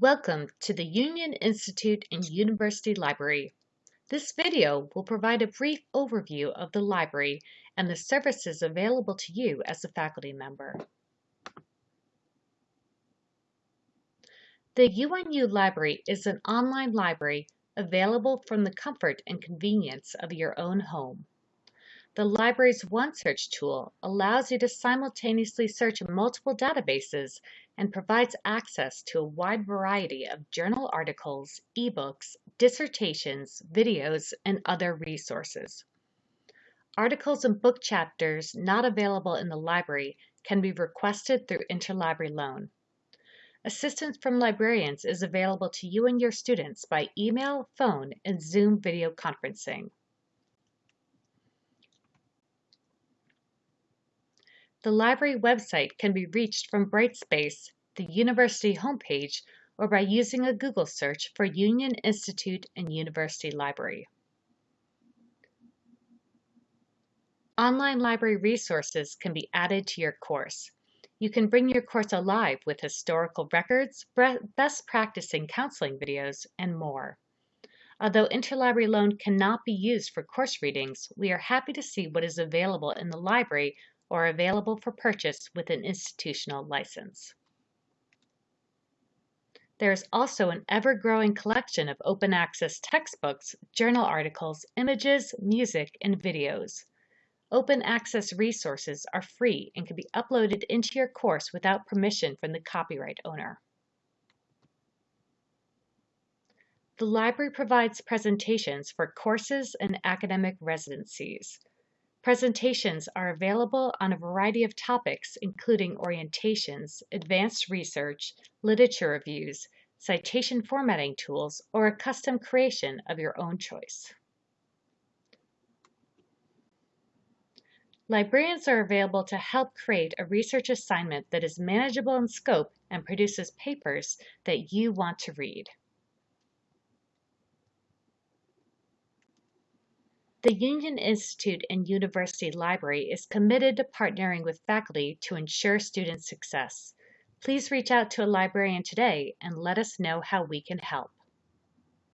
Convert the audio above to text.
Welcome to the Union Institute and University Library. This video will provide a brief overview of the library and the services available to you as a faculty member. The UNU Library is an online library available from the comfort and convenience of your own home. The library's OneSearch tool allows you to simultaneously search multiple databases and provides access to a wide variety of journal articles, ebooks, dissertations, videos, and other resources. Articles and book chapters not available in the library can be requested through interlibrary loan. Assistance from librarians is available to you and your students by email, phone, and Zoom video conferencing. The library website can be reached from Brightspace, the university homepage, or by using a Google search for Union Institute and University Library. Online library resources can be added to your course. You can bring your course alive with historical records, best practicing counseling videos, and more. Although interlibrary loan cannot be used for course readings, we are happy to see what is available in the library or available for purchase with an institutional license. There is also an ever-growing collection of open access textbooks, journal articles, images, music, and videos. Open access resources are free and can be uploaded into your course without permission from the copyright owner. The library provides presentations for courses and academic residencies. Presentations are available on a variety of topics including orientations, advanced research, literature reviews, citation formatting tools, or a custom creation of your own choice. Librarians are available to help create a research assignment that is manageable in scope and produces papers that you want to read. The Union Institute and University Library is committed to partnering with faculty to ensure student success. Please reach out to a librarian today and let us know how we can help.